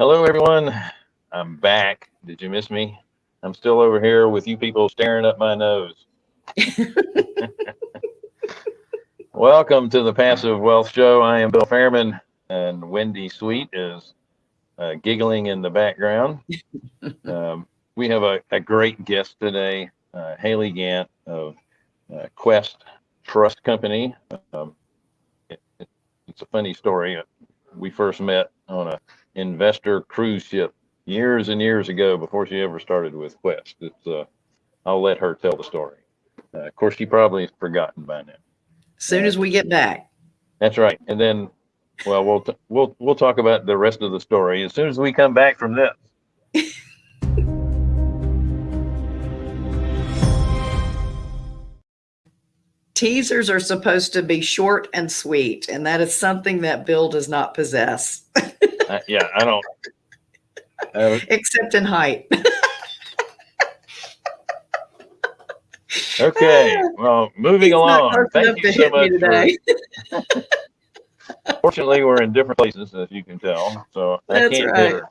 Hello, everyone. I'm back. Did you miss me? I'm still over here with you people staring up my nose. Welcome to the Passive Wealth Show. I am Bill Fairman, and Wendy Sweet is uh, giggling in the background. Um, we have a, a, great guest today, uh, Haley Gant of uh, Quest Trust Company. Um, it, it, it's a funny story. We first met on a investor cruise ship years and years ago before she ever started with Quest. It's, uh, I'll let her tell the story. Uh, of course, she probably has forgotten by now. As soon as we get back. That's right. And then, well, we'll we'll we'll talk about the rest of the story as soon as we come back from this. Teasers are supposed to be short and sweet, and that is something that Bill does not possess. uh, yeah, I don't. Uh, Except in height. okay, well, moving along. Thank you so much. Today. For... Fortunately, we're in different places, as you can tell. So I That's can't right.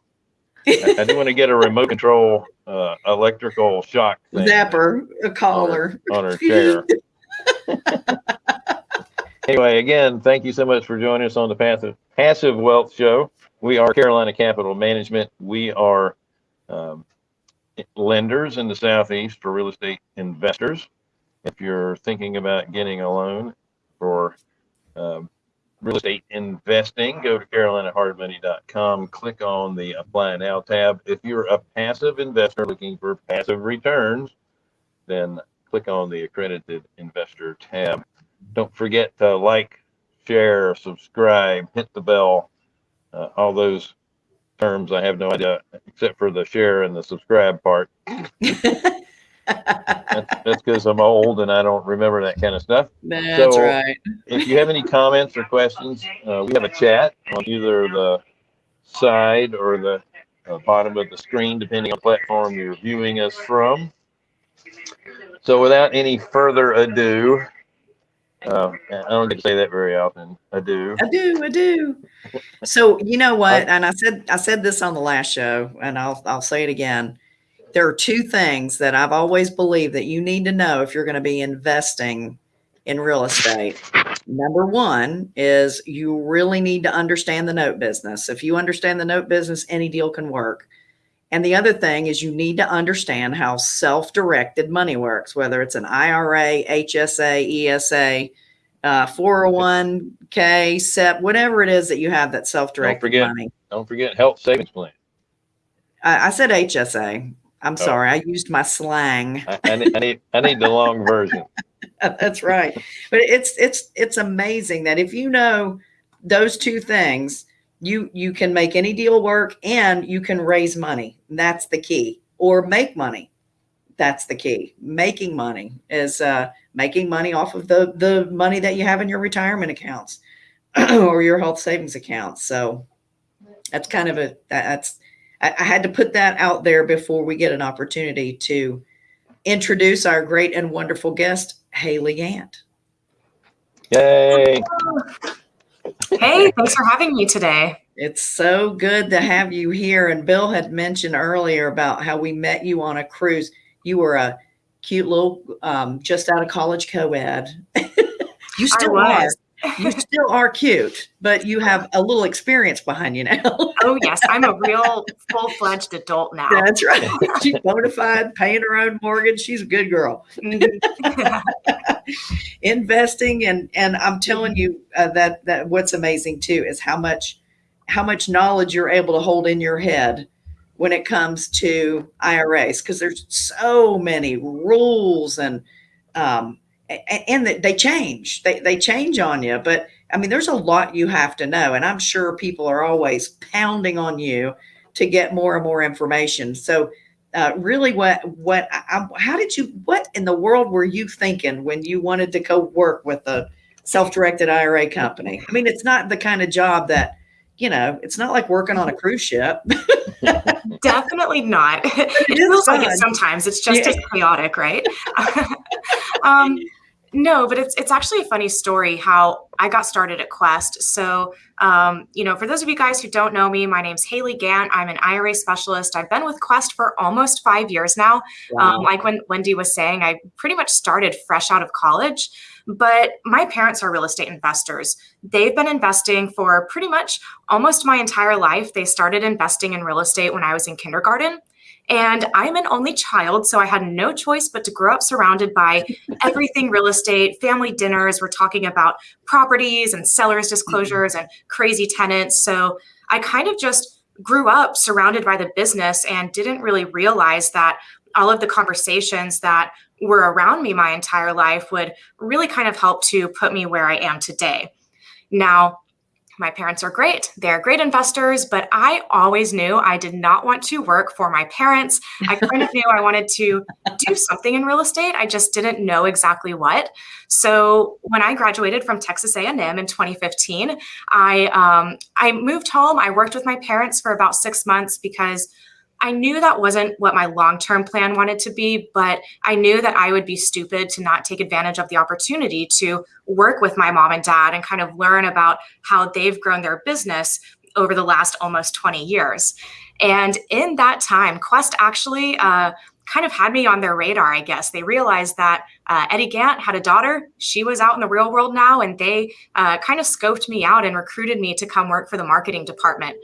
I, I do want to get a remote control uh, electrical shock zapper, a collar on her, on her chair. anyway, again, thank you so much for joining us on the Passive Passive Wealth Show. We are Carolina Capital Management. We are um, lenders in the Southeast for real estate investors. If you're thinking about getting a loan for um, real estate investing, go to carolinahardmoney.com, click on the Apply Now tab. If you're a passive investor looking for passive returns, then click on the accredited investor tab. Don't forget to like, share, subscribe, hit the bell, uh, all those terms I have no idea except for the share and the subscribe part. that's because I'm old and I don't remember that kind of stuff. That's so right. if you have any comments or questions, uh, we have a chat on either the side or the uh, bottom of the screen, depending on platform you're viewing us from. So without any further ado, uh, I don't get to say that very often. I do. I do. I do. So you know what? And I said I said this on the last show, and I'll I'll say it again. There are two things that I've always believed that you need to know if you're going to be investing in real estate. Number one is you really need to understand the note business. If you understand the note business, any deal can work. And the other thing is you need to understand how self-directed money works, whether it's an IRA, HSA, ESA, uh, 401k, SEP, whatever it is that you have that self-directed don't forget, money. Don't forget health savings plan. I, I said HSA. I'm oh. sorry. I used my slang. I, I, need, I need, I need the long version. That's right. But it's, it's, it's amazing that if you know those two things, you you can make any deal work and you can raise money. That's the key. Or make money. That's the key. Making money is uh, making money off of the the money that you have in your retirement accounts or your health savings accounts. So that's kind of a that's I, I had to put that out there before we get an opportunity to introduce our great and wonderful guest Haley Gant yay Hey, thanks for having me today. It's so good to have you here. And Bill had mentioned earlier about how we met you on a cruise. You were a cute little, um, just out of college co-ed. you still are. You still are cute, but you have a little experience behind you now. oh yes, I'm a real full-fledged adult now. That's right. She's bona fide, paying her own mortgage. She's a good girl. investing and and I'm telling you uh, that that what's amazing too is how much how much knowledge you're able to hold in your head when it comes to IRAs because there's so many rules and um, and, they change they they change on you but I mean there's a lot you have to know and I'm sure people are always pounding on you to get more and more information so uh, really what what I, how did you what in the world were you thinking when you wanted to go work with a self-directed IRA company? I mean, it's not the kind of job that you know. It's not like working on a cruise ship. Definitely not. It, it feels fun. like it sometimes. It's just yeah. as chaotic, right? um, No, but it's it's actually a funny story how I got started at Quest. So, um, you know, for those of you guys who don't know me, my name's Haley Gant. I'm an IRA specialist. I've been with Quest for almost five years now. Um, like when Wendy was saying, I pretty much started fresh out of college. But my parents are real estate investors. They've been investing for pretty much almost my entire life. They started investing in real estate when I was in kindergarten. And I'm an only child, so I had no choice but to grow up surrounded by everything real estate, family dinners. We're talking about properties and sellers' disclosures mm-hmm. and crazy tenants. So I kind of just grew up surrounded by the business and didn't really realize that all of the conversations that were around me my entire life would really kind of help to put me where I am today. Now, my parents are great. They're great investors, but I always knew I did not want to work for my parents. I kind of knew I wanted to do something in real estate. I just didn't know exactly what. So when I graduated from Texas A&M in 2015, I um, I moved home. I worked with my parents for about six months because I knew that wasn't what my long term plan wanted to be, but I knew that I would be stupid to not take advantage of the opportunity to work with my mom and dad and kind of learn about how they've grown their business over the last almost 20 years. And in that time, Quest actually uh, kind of had me on their radar, I guess. They realized that uh, Eddie Gant had a daughter. She was out in the real world now, and they uh, kind of scoped me out and recruited me to come work for the marketing department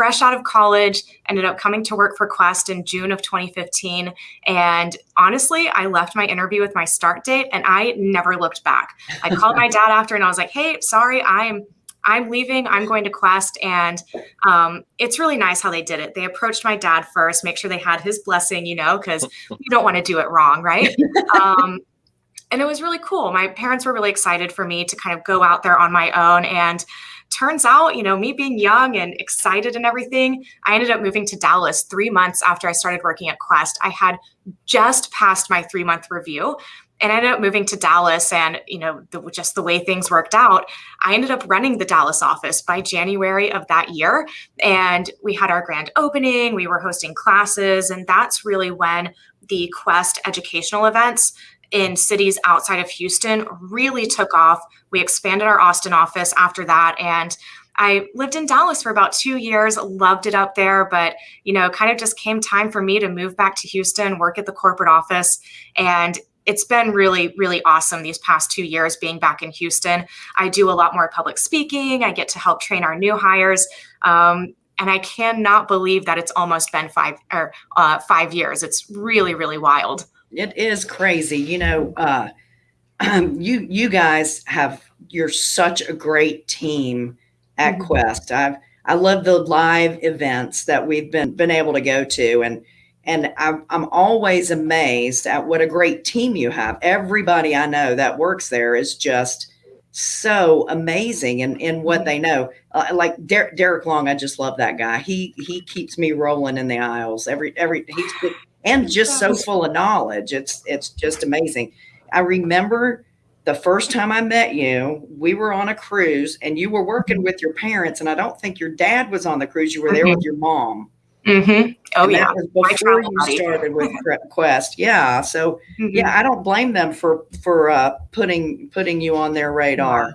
fresh out of college, ended up coming to work for Quest in June of 2015. And honestly, I left my interview with my start date and I never looked back. I called my dad after and I was like, hey, sorry, I'm I'm leaving. I'm going to Quest. And um, it's really nice how they did it. They approached my dad first, make sure they had his blessing, you know, because you don't want to do it wrong, right? Um, and it was really cool. My parents were really excited for me to kind of go out there on my own. And turns out, you know, me being young and excited and everything, I ended up moving to Dallas three months after I started working at Quest. I had just passed my three month review and I ended up moving to Dallas. And, you know, the, just the way things worked out, I ended up running the Dallas office by January of that year. And we had our grand opening, we were hosting classes. And that's really when the Quest educational events in cities outside of Houston really took off. We expanded our Austin office after that. And I lived in Dallas for about two years, loved it up there, but you know, kind of just came time for me to move back to Houston, work at the corporate office. And it's been really, really awesome these past two years being back in Houston. I do a lot more public speaking. I get to help train our new hires. Um, and I cannot believe that it's almost been five or uh, five years. It's really, really wild. It is crazy. You know, uh, you you guys have you're such a great team at mm-hmm. Quest. I've I love the live events that we've been been able to go to, and and I'm I'm always amazed at what a great team you have. Everybody I know that works there is just so amazing in, in what they know. Uh, like Der- Derek Long, I just love that guy. He he keeps me rolling in the aisles every every. He's and just so full of knowledge. It's it's just amazing. I remember the first time I met you, we were on a cruise and you were working mm-hmm. with your parents, and I don't think your dad was on the cruise. You were there mm-hmm. with your mom. Mm-hmm. Oh and yeah, before you started with Quest. Yeah, so mm-hmm. yeah, I don't blame them for for uh, putting putting you on their radar.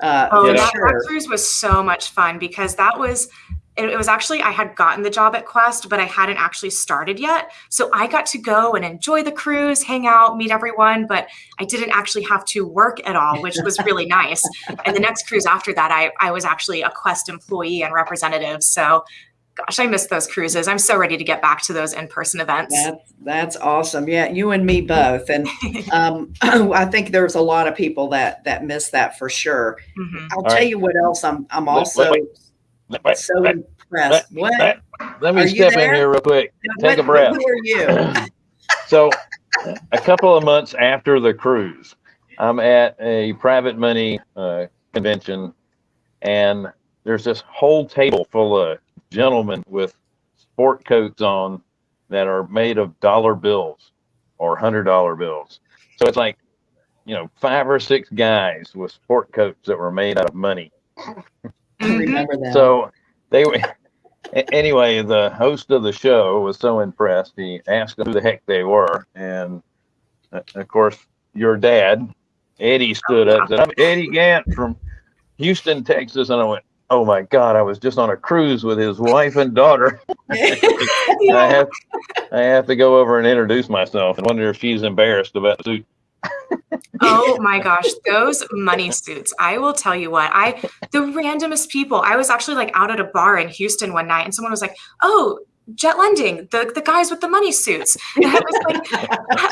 Uh, oh, that, sure. that cruise was so much fun because that was it was actually I had gotten the job at Quest, but I hadn't actually started yet. So I got to go and enjoy the cruise, hang out, meet everyone, but I didn't actually have to work at all, which was really nice. And the next cruise after that, I, I was actually a Quest employee and representative. So gosh, I miss those cruises. I'm so ready to get back to those in-person events. That's, that's awesome. Yeah, you and me both. And um, I think there's a lot of people that that miss that for sure. Mm-hmm. I'll All tell right. you what else I'm I'm also wait, wait so impressed. What? Let me are step in here real quick. Take what, a breath. Who are you? so, a couple of months after the cruise, I'm at a private money uh, convention, and there's this whole table full of gentlemen with sport coats on that are made of dollar bills or hundred dollar bills. So it's like, you know, five or six guys with sport coats that were made out of money. Mm-hmm. remember that. So they were. Anyway, the host of the show was so impressed. He asked who the heck they were, and uh, of course, your dad Eddie stood up and said, I'm Eddie Gant from Houston, Texas. And I went, Oh my God, I was just on a cruise with his wife and daughter. I have I have to go over and introduce myself and wonder if she's embarrassed about the suit. oh my gosh, those money suits. I will tell you what, I the randomest people. I was actually like out at a bar in Houston one night and someone was like, "Oh, jet lending the, the guys with the money suits and i was like,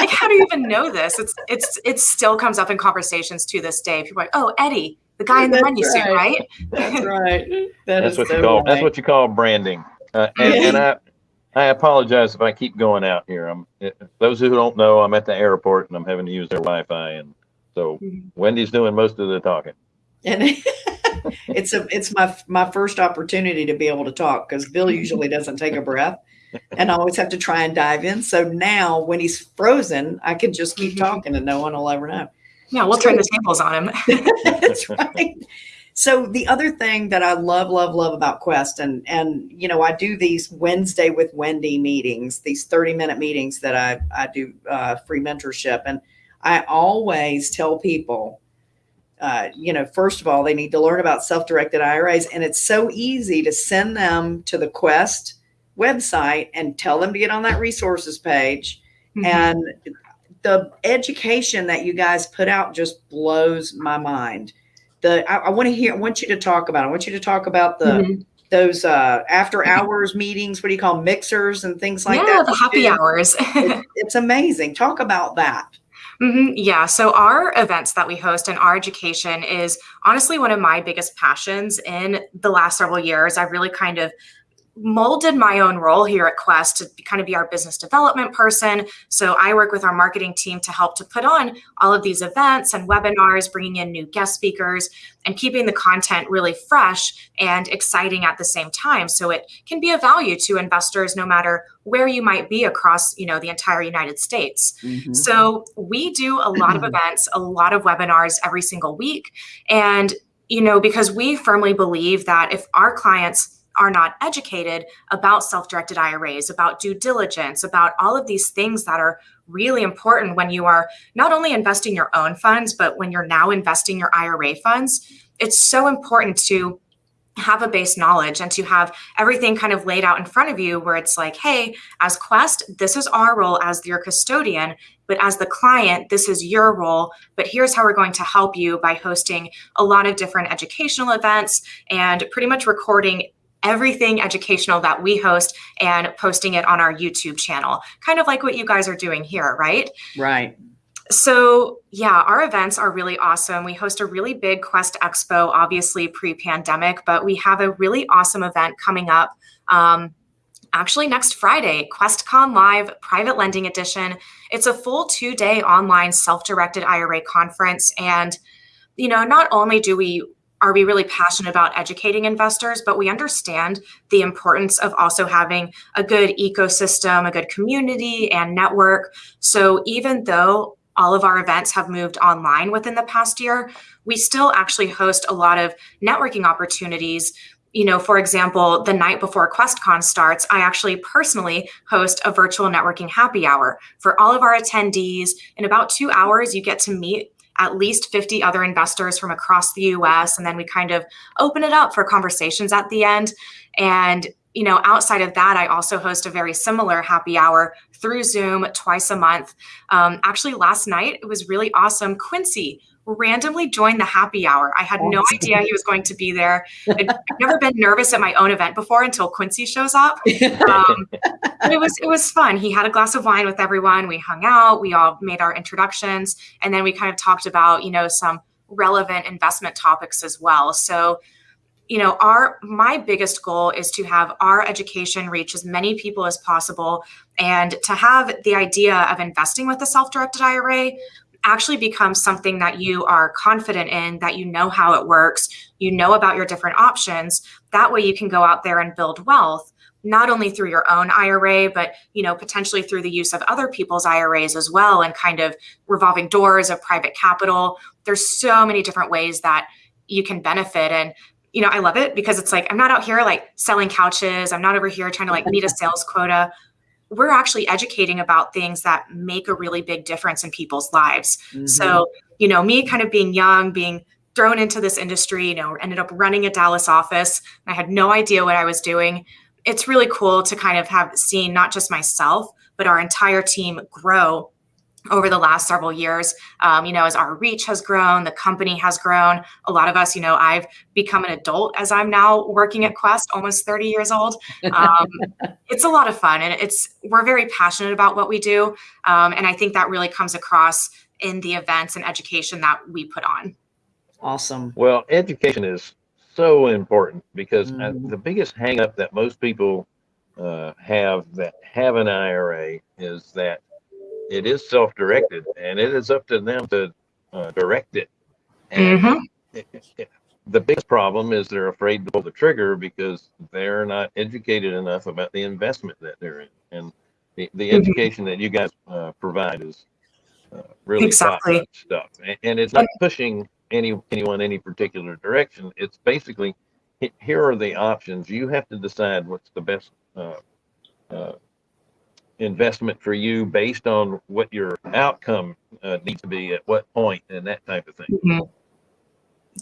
like how do you even know this it's it's it still comes up in conversations to this day people are like oh eddie the guy in the money right. suit right that's right that that's what so you call right. that's what you call branding uh, and, and i I apologize if I keep going out here. I'm those who don't know, I'm at the airport and I'm having to use their Wi-Fi, and so mm-hmm. Wendy's doing most of the talking. And it's a it's my my first opportunity to be able to talk because Bill usually doesn't take a breath, and I always have to try and dive in. So now when he's frozen, I can just keep mm-hmm. talking and no one will ever know. Yeah, we'll so, turn the tables on him. that's right. So the other thing that I love, love, love about Quest, and and you know, I do these Wednesday with Wendy meetings, these thirty minute meetings that I I do uh, free mentorship, and I always tell people, uh, you know, first of all, they need to learn about self directed IRAs, and it's so easy to send them to the Quest website and tell them to get on that resources page, mm-hmm. and the education that you guys put out just blows my mind the I, I want to hear. I want you to talk about. I want you to talk about the mm-hmm. those uh, after hours meetings. What do you call mixers and things like yeah, that? Yeah, the happy hours. it, it's amazing. Talk about that. Mm-hmm. Yeah. So, our events that we host and our education is honestly one of my biggest passions in the last several years. I've really kind of molded my own role here at Quest to kind of be our business development person. So I work with our marketing team to help to put on all of these events and webinars, bringing in new guest speakers and keeping the content really fresh and exciting at the same time. So it can be a value to investors no matter where you might be across, you know, the entire United States. Mm-hmm. So we do a lot of events, a lot of webinars every single week. And, you know, because we firmly believe that if our clients are not educated about self directed IRAs, about due diligence, about all of these things that are really important when you are not only investing your own funds, but when you're now investing your IRA funds. It's so important to have a base knowledge and to have everything kind of laid out in front of you where it's like, hey, as Quest, this is our role as your custodian, but as the client, this is your role. But here's how we're going to help you by hosting a lot of different educational events and pretty much recording everything educational that we host and posting it on our YouTube channel, kind of like what you guys are doing here, right? Right. So, yeah, our events are really awesome. We host a really big Quest Expo, obviously pre pandemic, but we have a really awesome event coming up. Um, actually, next Friday, QuestCon Live Private Lending Edition. It's a full two day online self directed IRA conference. And, you know, not only do we are we really passionate about educating investors, but we understand the importance of also having a good ecosystem, a good community and network. So even though all of our events have moved online within the past year, we still actually host a lot of networking opportunities. You know, for example, the night before QuestCon starts, I actually personally host a virtual networking happy hour for all of our attendees. In about two hours, you get to meet at least 50 other investors from across the US. And then we kind of open it up for conversations at the end. And you know, outside of that, I also host a very similar happy hour through Zoom twice a month. Um, actually, last night it was really awesome. Quincy randomly joined the happy hour. I had no idea he was going to be there. I'd, I've never been nervous at my own event before until Quincy shows up. Um, it was it was fun. He had a glass of wine with everyone. We hung out. We all made our introductions, and then we kind of talked about you know some relevant investment topics as well. So you know our my biggest goal is to have our education reach as many people as possible and to have the idea of investing with a self-directed ira actually becomes something that you are confident in, that you know how it works, you know about your different options. That way you can go out there and build wealth not only through your own IRA, but you know potentially through the use of other people's IRAs as well, and kind of revolving doors of private capital. There's so many different ways that you can benefit, and you know I love it because it's like I'm not out here like selling couches. I'm not over here trying to like meet a sales quota. We're actually educating about things that make a really big difference in people's lives. Mhm. So, you know, me kind of being young, being thrown into this industry, you know, ended up running a Dallas office. I had no idea what I was doing. It's really cool to kind of have seen not just myself, but our entire team grow over the last several years. Um, you know, as our reach has grown, the company has grown. A lot of us, you know, I've become an adult as I'm now working at Quest, almost 30 years old. Um, it's a lot of fun, and it's we're very passionate about what we do, um, and I think that really comes across in the events and education that we put on. awesome. Well, education is so important because uh, Mhm. the biggest hangup that most people uh, have that have an IRA is that it is self-directed and it is up to them to uh, direct it. And Mhm. it- it- the biggest problem is they're afraid to pull the trigger because they're not educated enough about the investment that they're in. And the, the Mhm. education that you guys uh, provide is uh, really Exactly. stuff. And, and it's not pushing any anyone any particular direction. It's basically here are the options. You have to decide what's the best uh, uh, investment for you based on what your outcome uh, needs to be at what point and that type of thing. Mhm.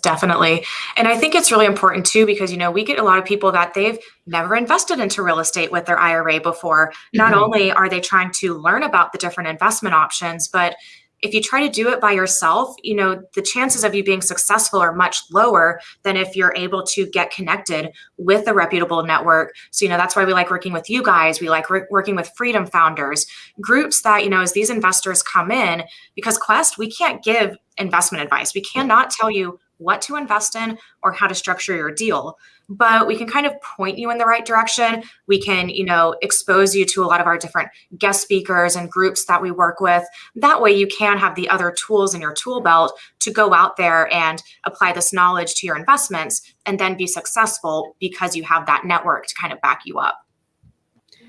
Definitely. And I think it's really important too because you know, we get a lot of people that they've never invested into real estate with their IRA before. Not Mhm. only are they trying to learn about the different investment options, but if you try to do it by yourself, you know, the chances of you being successful are much lower than if you're able to get connected with a reputable network. So, you know, that's why we like working with you guys. We like working with Freedom Founders, groups that, you know, as these investors come in, because Quest, we can't give investment advice. We cannot tell you what to invest in or how to structure your deal but we can kind of point you in the right direction we can you know expose you to a lot of our different guest speakers and groups that we work with that way you can have the other tools in your tool belt to go out there and apply this knowledge to your investments and then be successful because you have that network to kind of back you up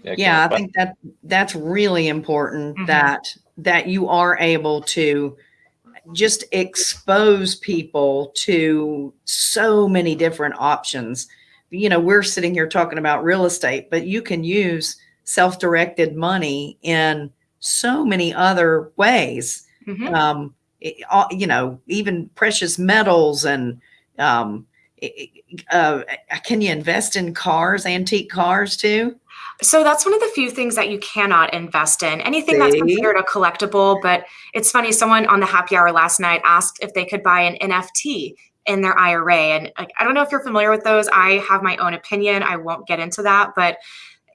Yeah, I Excellent. think that that's really important Mhm. that that you are able to just expose people to so many different options. You know, we're sitting here talking about real estate, but you can use self-directed money in so many other ways. Mhm. Um, it- you know, even precious metals and um, uh, can you invest in cars, antique cars too? So that's one of the few things that you cannot invest in. Anything that's considered a collectible, but it's funny. Someone on the happy hour last night asked if they could buy an NFT in their IRA, and like, I don't know if you're familiar with those. I have my own opinion. I won't get into that, but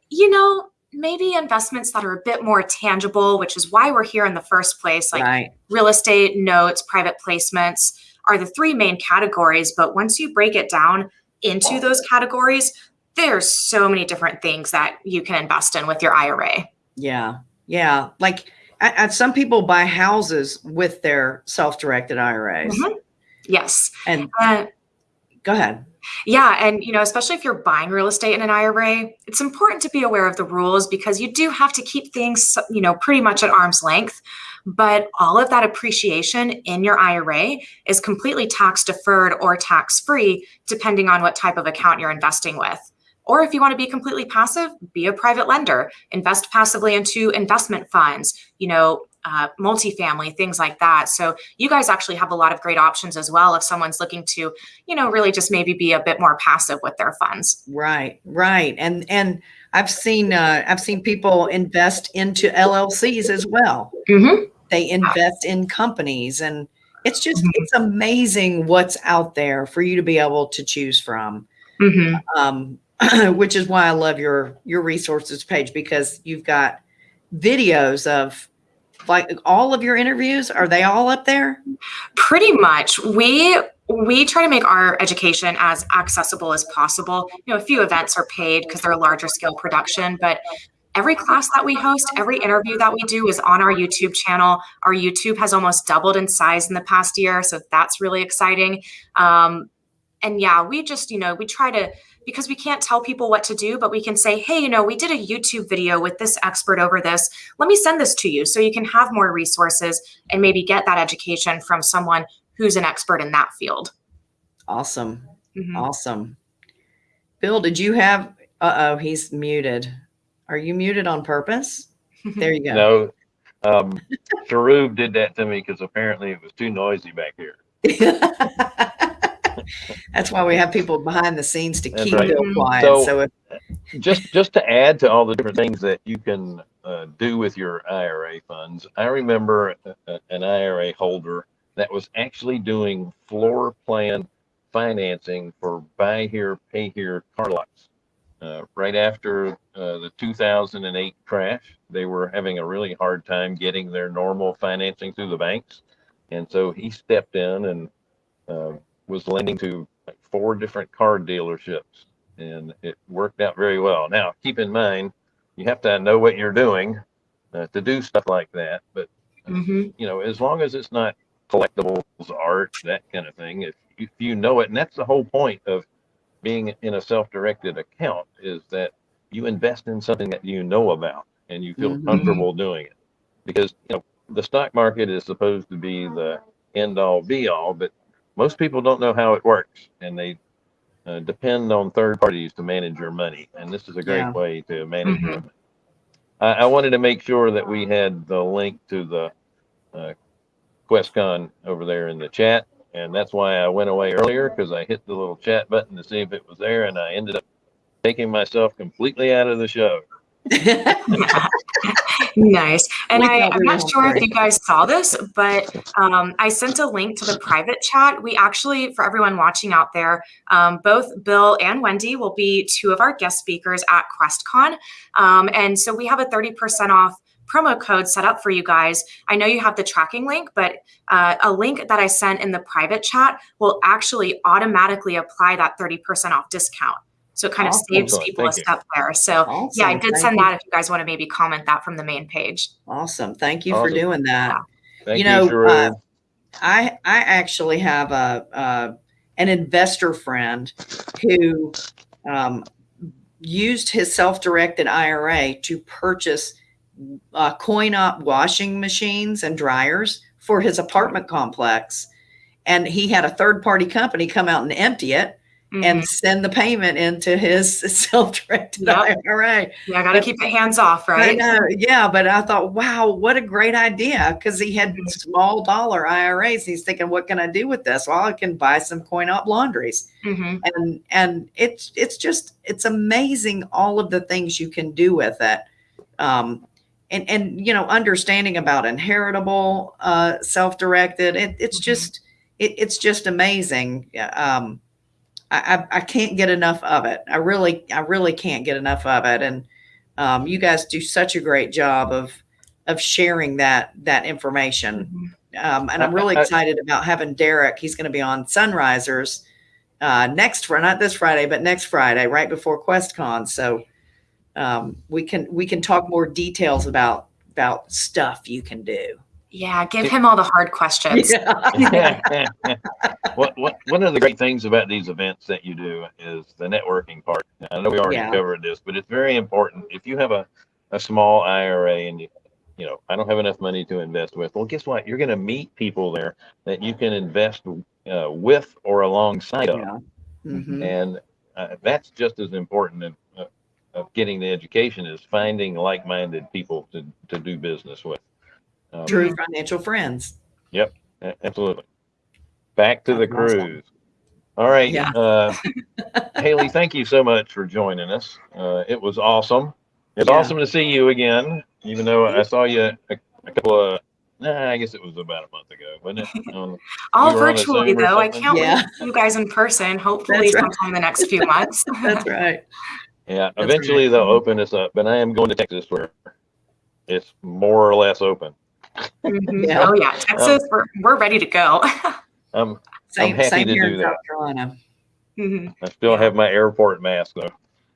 you know, maybe investments that are a bit more tangible, which is why we're here in the first place, like right. real estate, notes, private placements are the three main categories. But once you break it down into those categories, there's so many different things that you can invest in with your IRA. Yeah, yeah. Like some people buy houses with their self-directed IRAs. Mhm. Yes. And Uh, go ahead. yeah. And, you know, especially if you're buying real estate in an IRA, it's important to be aware of the rules because you do have to keep things, you know, pretty much at arm's length. But all of that appreciation in your IRA is completely tax deferred or tax free, depending on what type of account you're investing with. Or if you want to be completely passive, be a private lender, invest passively into investment funds, you know, uh, multifamily, things like that. So you guys actually have a lot of great options as well if someone's looking to, you know, really just maybe be a bit more passive with their funds. Right, right. And and I've seen uh, I've seen people invest into LLCs as well. Mm-hmm. They invest in companies, and it's just Mhm. it's amazing what's out there for you to be able to choose from. Mm-hmm. um, which is why I love your your resources page because you've got videos of like all of your interviews. Are they all up there? Pretty much. We we try to make our education as accessible as possible. You know, a few events are paid because they're a larger scale production, but every class that we host, every interview that we do is on our YouTube channel. Our YouTube has almost doubled in size in the past year, so that's really exciting. Um, and yeah, we just, you know, we try to because we can't tell people what to do, but we can say, hey, you know, we did a YouTube video with this expert over this. Let me send this to you so you can have more resources and maybe get that education from someone who's an expert in that field. Awesome, Mhm. awesome. Bill, did you have? Uh oh, he's muted. Are you muted on purpose? There you go. No, um, Sharub did that to me because apparently it was too noisy back here. That's why we have people behind the scenes to That's keep right. Bill quiet. So- So, if, just just to add to all the different things that you can uh, do with your IRA funds, I remember a, a- an IRA holder that was actually doing floor plan financing for buy here, pay here car lots. Uh, right after uh, the 2008 crash, they were having a really hard time getting their normal financing through the banks, and so he stepped in and uh, was lending to like four different car dealerships and it worked out very well. Now, keep in mind, you have to know what you're doing uh, to do stuff like that. But hmm you know, as long as it's not collectibles, art, that kind of thing, if, if you know it, and that's the whole point of being in a self-directed account is that you invest in something that you know about and you feel Mhm. comfortable doing it. Because you know, the stock market is supposed to be the end all be all, but most people don't know how it works and they uh, depend on third parties to manage your money. And this is a great Yeah. way to manage your Mhm. money. I, I wanted to make sure that we had the link to the uh, QuestCon over there in the chat. And that's why I went away earlier because I hit the little chat button to see if it was there. And I ended up taking myself completely out of the show. nice. And I, i'm not sure if you guys saw this, but um, I sent a link to the private chat. We actually, for everyone watching out there, um, both Bill and Wendy will be two of our guest speakers at QuestCon. Um, and so we have a 30% off promo code set up for you guys. I know you have the tracking link, but uh, a link that I sent in the private chat will actually automatically apply that 30% off discount. So it kind of saves Excellent. people a Thank you. step there. So awesome. yeah, I did Thank send you. that if you guys want to maybe comment that from the main page. Awesome. Thank you for doing that. Thank You you, know, Sharul. uh, I I actually have a uh, an investor friend who um, used his self-directed IRA to purchase uh, coin op washing machines and dryers for his apartment complex, and he had a third-party company come out and empty it Mhm. and send the payment into his self-directed Yep. IRA. yeah, I got to keep it hands off, right? know, yeah, but I thought, wow, what a great idea because he had Mhm. small dollar IRAs. He's thinking, what can I do with this? Well, I can buy some coin op laundries, hmm and and it's it's just it's amazing all of the things you can do with it. Um, and and you know, understanding about inheritable, uh, self-directed, it, it's Mhm. just it, it's just amazing. Um, I, I I can't get enough of it. I really I really can't get enough of it. And um, you guys do such a great job of of sharing that that information. Mhm. Um, and I'm really excited about having Derek. He's going to be on Sunrisers uh, next Friday, not this Friday, but next Friday, right before QuestCon. So um, we can we can talk more details about about stuff you can do. Yeah, give him all the hard questions. Yeah. what, what, one of the great things about these events that you do is the networking part. I know we already Yeah. covered this, but it's very important. If you have a, a small IRA and you, you know, I don't have enough money to invest with, well, guess what? You're going to meet people there that you can invest uh, with or alongside of. Yeah. Mhm. And uh, that's just as important of, uh, of getting the education is finding like-minded people to, to do business with. Um, True financial friends. Yep, Absolutely. Back to the That's awesome. cruise. All right. Yeah. Uh, Haley, thank you so much for joining us. Uh, it was awesome. It's Yeah. awesome to see you again, even though I saw you a, a couple of, nah, I guess it was about a month ago, wasn't it? Um, All We were on a virtually though. I can't Yeah. wait to see you guys in person. Hopefully That's right. sometime in the next few months. That's right. yeah, That's eventually right. they'll open us up, but I am going to Texas where it's more or less open. Mhm. Yeah. Oh yeah, Texas, we're, we're ready to go. Um, Same, happy same to here do in that. South Carolina. Mhm. I still have my airport mask though.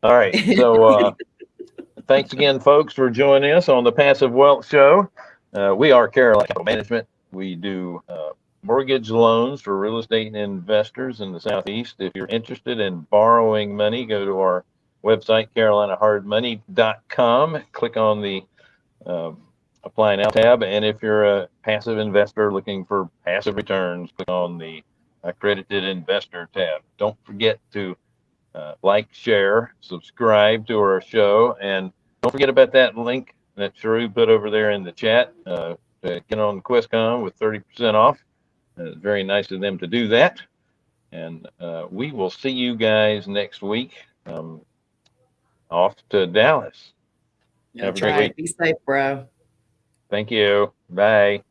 All right. So uh, thanks again, folks, for joining us on the Passive Wealth Show. Uh, we are Carolina Capital Management. We do uh, mortgage loans for real estate investors in the Southeast. If you're interested in borrowing money, go to our website, carolinahardmoney.com. Click on the apply now tab. And if you're a passive investor looking for passive returns, click on the accredited investor tab. Don't forget to uh, like, share, subscribe to our show, and don't forget about that link that Sharu put over there in the chat. Uh, to get on QuestCon with 30% off. Uh, very nice of them to do that. And uh, we will see you guys next week. Um, off to Dallas. Have a That's right. week. Be safe, bro. Thank you. Bye.